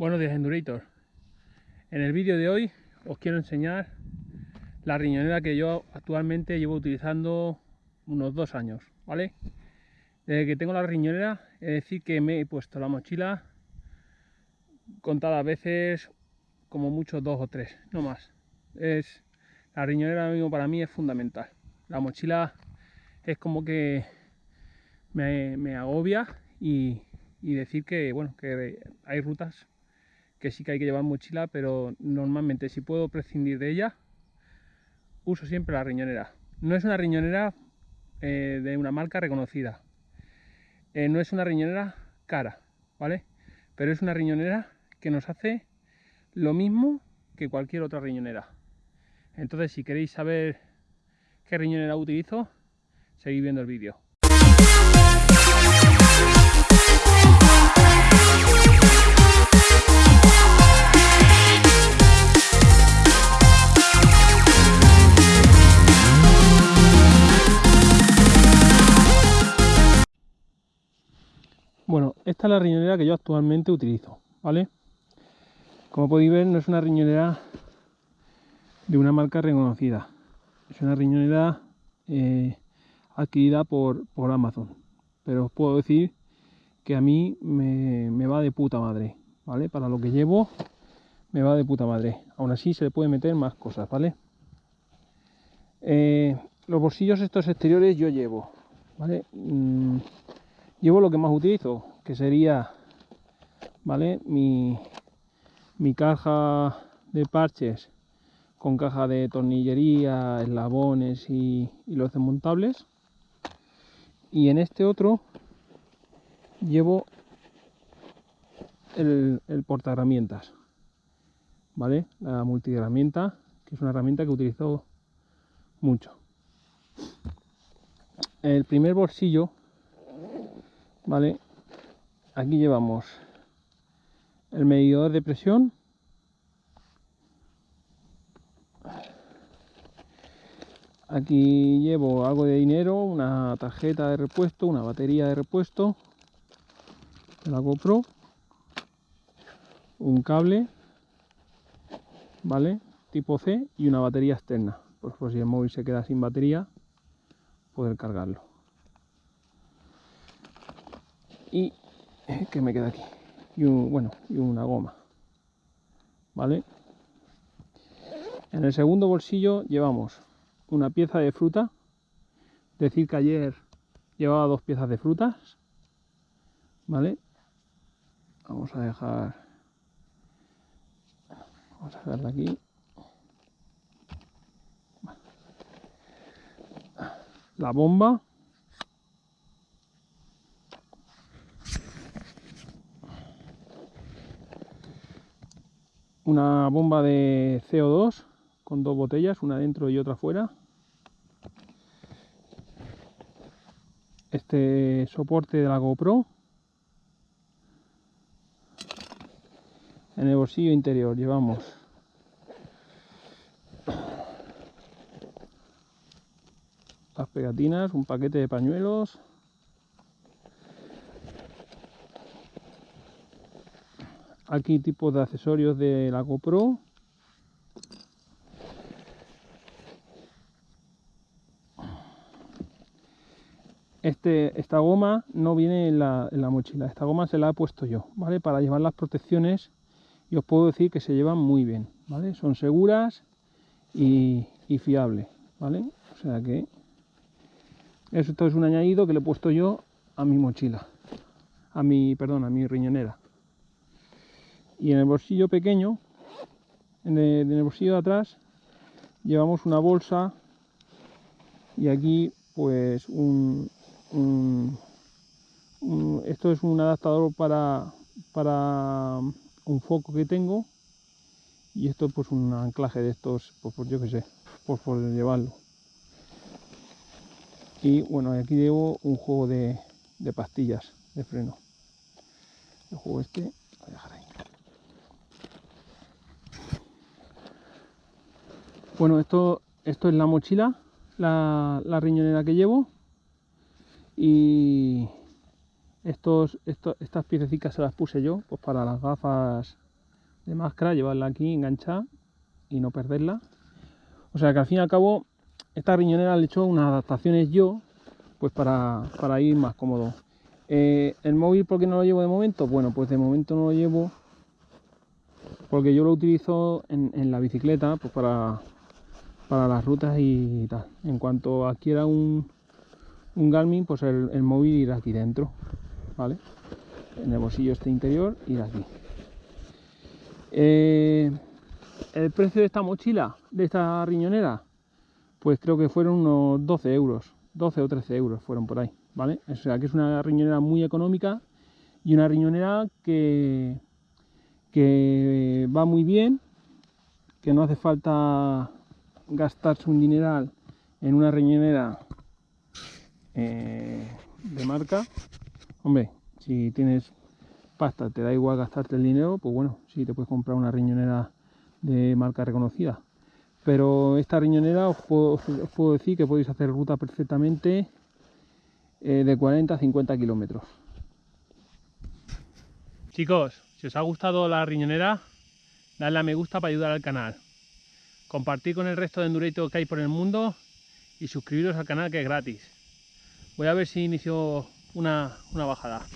Buenos días Endurator. En el vídeo de hoy os quiero enseñar la riñonera que yo actualmente llevo utilizando unos dos años, ¿vale? Desde que tengo la riñonera, es decir que me he puesto la mochila contadas veces, como mucho dos o tres, no más. Es, la riñonera mismo para mí es fundamental. La mochila es como que me, agobia y, y decir que bueno que hay rutas que sí que hay que llevar mochila, pero normalmente si puedo prescindir de ella, uso siempre la riñonera. No es una riñonera eh, de una marca reconocida, eh, no es una riñonera cara, ¿vale? Pero es una riñonera que nos hace lo mismo que cualquier otra riñonera. Entonces, si queréis saber qué riñonera utilizo, seguid viendo el vídeo. Esta es la riñonera que yo actualmente utilizo, ¿vale? Como podéis ver, no es una riñonera de una marca reconocida. Es una riñonera eh, adquirida por, Amazon. Pero os puedo decir que a mí me, va de puta madre, ¿vale? Para lo que llevo, me va de puta madre. Aún así se le puede meter más cosas, ¿vale? Eh, los bolsillos estos exteriores yo llevo, ¿vale? Mm, llevo lo que más utilizo, que sería, ¿vale? Mi, mi caja de parches con caja de tornillería, eslabones y, y los desmontables. Y en este otro llevo el, el herramientas ¿vale? La multiherramienta, que es una herramienta que utilizo mucho. El primer bolsillo ¿vale? Aquí llevamos el medidor de presión. Aquí llevo algo de dinero, una tarjeta de repuesto, una batería de repuesto de la GoPro, un cable, ¿vale? Tipo C y una batería externa, pues por si el móvil se queda sin batería, poder cargarlo. y que me queda aquí. Y bueno y una goma. Vale en el segundo bolsillo llevamos una pieza de fruta. Decir que ayer llevaba dos piezas de frutas. Vale vamos a dejar vamos a dejarla aquí. La bomba una bomba de CO2 con dos botellas, una dentro y otra fuera. Este soporte de la GoPro. En el bolsillo interior llevamos las pegatinas, un paquete de pañuelos, aquí tipos de accesorios de la GoPro este, esta goma no viene en la, mochila, esta goma se la he puesto yo, ¿vale? Para llevar las protecciones y os puedo decir que se llevan muy bien, ¿vale? Son seguras y, fiables, ¿vale? O sea que esto es un añadido que le he puesto yo a mi mochila, a mi, perdón, a mi riñonera y en el bolsillo pequeño en el, bolsillo de atrás llevamos una bolsa y aquí pues un, esto es un adaptador para para un foco que tengo y esto pues un anclaje de estos pues, por yo que sé por, por llevarlo. Y bueno aquí llevo un juego de, de pastillas de freno. El juego este Bueno, esto, esto es la mochila, la, riñonera que llevo. Y estos, estas piececitas se las puse yo, pues para las gafas de máscara, llevarla aquí enganchada y no perderla. O sea que al fin y al cabo, esta riñonera le he hecho unas adaptaciones yo, pues para, ir más cómodo. Eh, ¿El móvil por qué no lo llevo de momento? Bueno, pues de momento no lo llevo porque yo lo utilizo en, la bicicleta pues para, para las rutas y tal. En cuanto adquiera un, un Garmin, pues el, móvil irá aquí dentro, ¿vale? En el bolsillo este interior irá aquí. Eh, el precio de esta mochila, de esta riñonera, pues creo que fueron unos 12 euros, 12 o 13 euros fueron por ahí, ¿vale? O sea que es una riñonera muy económica y una riñonera que, que va muy bien, que no hace falta gastarse un dineral en una riñonera eh, de marca. Hombre, si tienes pasta, te da igual gastarte el dinero, pues bueno, sí te puedes comprar una riñonera de marca reconocida. Pero esta riñonera os puedo, decir que podéis hacer ruta perfectamente eh, de 40 a 50 kilómetros. Chicos, si os ha gustado la riñonera, dadle a me gusta para ayudar al canal. Compartir con el resto de endureitos que hay por el mundo y suscribiros al canal que es gratis. Voy a ver si inicio una, una bajada.